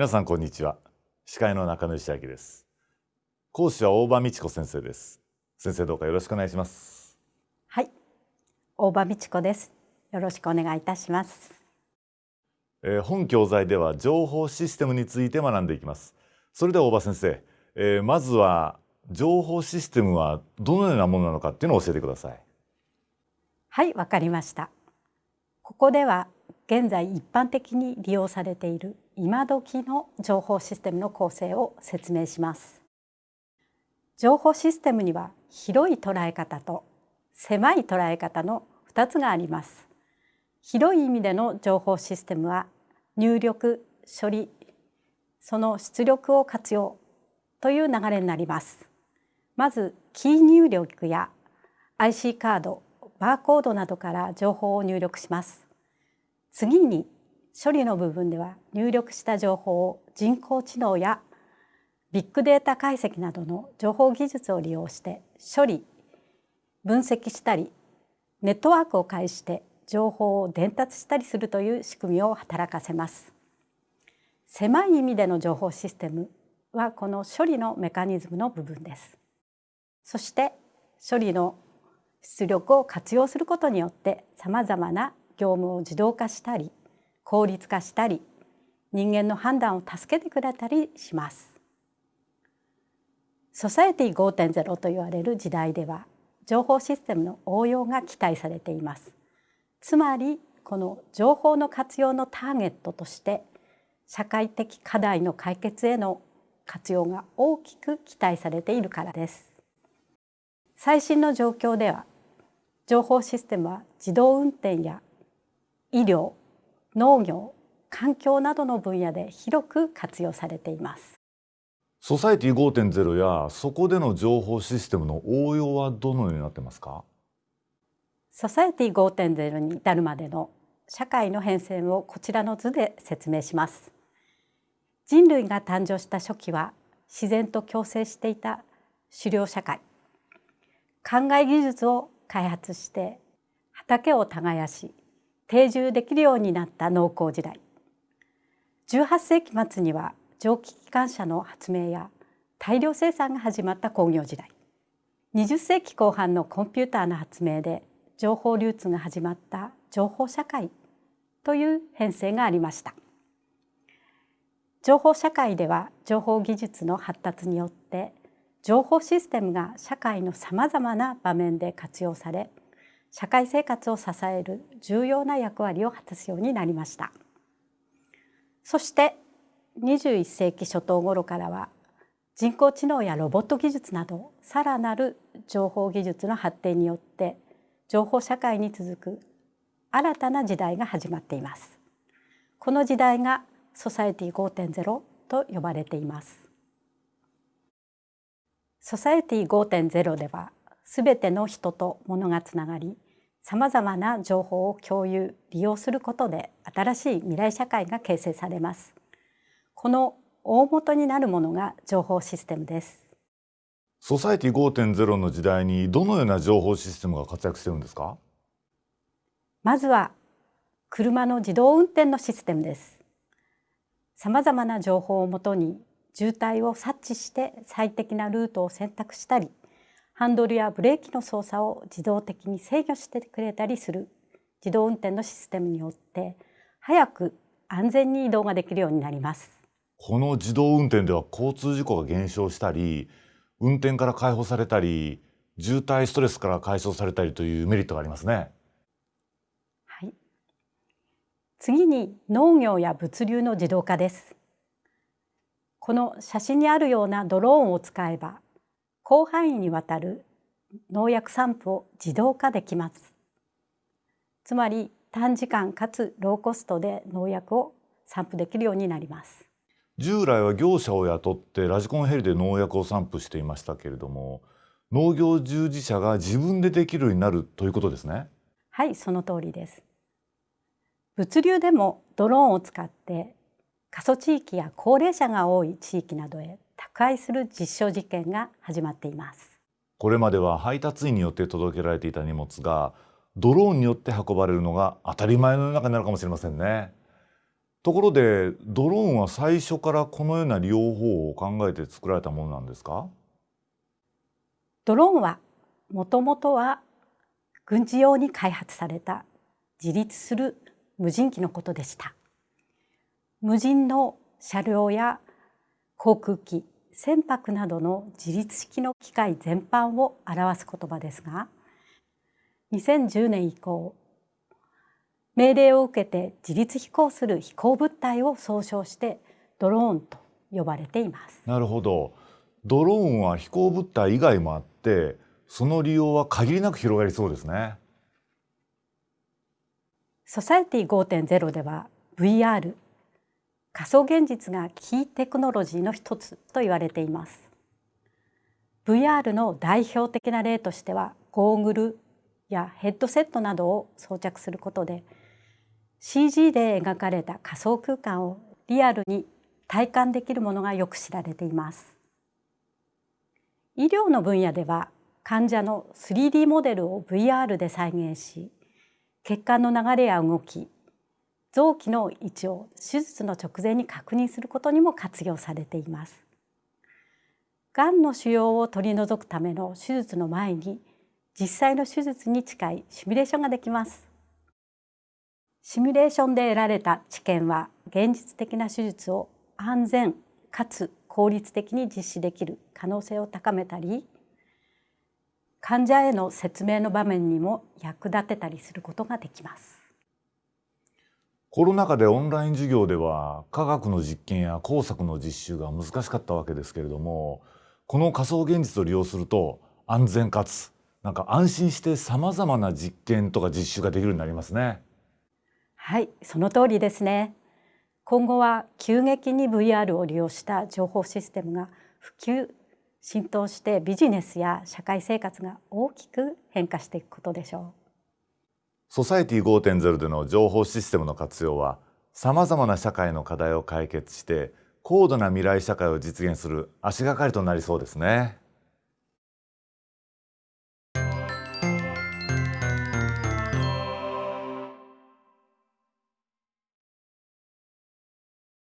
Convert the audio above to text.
皆さんこんにちは。司会の中野義明です。講師は大場美智子先生です。先生どうかよろしくお願いします。はい。大場美智子です。よろしくお願いいたします、えー、本教材では情報システムについて学んでいきます。それでは大場先生、えー、まずは情報システムはどのようなものなのかっていうのを教えてください。はいわかりました。ここでは現在一般的に利用されている今時の情報システムの構成を説明します。情報システムには広い捉え方と狭い捉え方の2つがあります。広い意味での情報システムは入力処理その出力を活用という流れになります。まずキー入力や IC カードバーコードなどから情報を入力します。次に処理の部分では入力した情報を人工知能やビッグデータ解析などの情報技術を利用して処理分析したりネットワークを介して情報を伝達したりするという仕組みを働かせます。狭い意味での情報システムはこの処理のメカニズムの部分です。そして処理の出力を活用することによってさまざまな業務を自動化したり効率化したり人間の判断を助けてくれたりします。ソサエティ5.0と言われる時代では情報システムの応用が期待されています。つまりこの情報の活用のターゲットとして社会的課題の解決への活用が大きく期待されているからです。最新の状況では情報システムは自動運転や医療農業環境などの分野で広く活用されています。ソサエティ5.0やそこでの情報システムの応用はどのようになってますか？ソサエティ5.0に至るまでの社会の変遷をこちらの図で説明します。人類が誕生した初期は自然と共生していた狩猟社会。考え技術を開発して畑を耕し定住できるようになった農耕時代。18世紀末には蒸気機関車の発明や大量生産が始まった工業時代。20世紀後半のコンピューターの発明で情報流通が始まった情報社会という編成がありました。情報社会では情報技術の発達によって情報システムが社会のさまざまな場面で活用され社会生活を支える重要な役割を果たすようになりました。そして21世紀初頭頃からは人工知能やロボット技術などさらなる情報技術の発展によって情報社会に続く新たな時代が始まっています。この時代がソサエティ5.0と呼ばれています。ソサエティ5.0ではすべての人と物がつながりさまざまな情報を共有利用することで新しい未来社会が形成されます。この大元になるものが情報システムです。ソサエティ5.0の時代にどのような情報システムが活躍してるんですか？まずは車の自動運転のシステムです。さまざまな情報をもとに渋滞を察知して最適なルートを選択したりハンドルやブレーキの操作を自動的に制御してくれたりする自動運転のシステムによって早く安全に移動ができるようになります。この自動運転では交通事故が減少したり運転から解放されたり渋滞ストレスから解消されたりというメリットがありますね。はい。次に農業や物流の自動化です。この写真にあるようなドローンを使えば広範囲にわたる農薬散布を自動化できます。つまり短時間かつローコストで農薬を散布できるようになります。従来は業者を雇ってラジコンヘリで農薬を散布していましたけれども農業従事者が自分でできるようになるということですね。はいその通りです。物流でもドローンを使って過疎地域や高齢者が多い地域などへ宅配する実証実験が始まっています。これまでは配達員によって届けられていた荷物がドローンによって運ばれるのが当たり前の中になるかもしれませんね。ところでドローンは最初からこのような利用方法を考えて作られたものなんですか？ドローンはもともとは軍事用に開発された自立する無人機のことでした。無人の車両や航空機船舶などの自立式の機械全般を表す言葉ですが2010年以降命令を受けて自立飛行する飛行物体を総称してドローンと呼ばれています。なるほど。ドローンは飛行物体以外もあってその利用は限りなく広がりそうですね。ソサエティ5.0では VR 仮想現実がキーテクノロジーの一つと言われています。VR の代表的な例としてはゴーグルやヘッドセットなどを装着することで CG で描かれた仮想空間をリアルに体感できるものがよく知られています。医療の分野では患者の 3D モデルを VR で再現し血管の流れや動き臓器の位置を手術の直前に確認することにも活用されています。がんの腫瘍を取り除くための手術の前に実際の手術に近いシミュレーションができます。シミュレーションで得られた知見は現実的な手術を安全かつ効率的に実施できる可能性を高めたり患者への説明の場面にも役立てたりすることができます。コロナ禍でオンライン授業では科学の実験や工作の実習が難しかったわけですけれどもこの仮想現実を利用すると安全かつなんか安心してさまざまな実験とか実習ができるようになりますね。はいその通りですね。今後は急激に VR を利用した情報システムが普及浸透してビジネスや社会生活が大きく変化していくことでしょう。ソサエティ5.0での情報システムの活用はさまざまな社会の課題を解決して高度な未来社会を実現する足がかりとなりそうですね。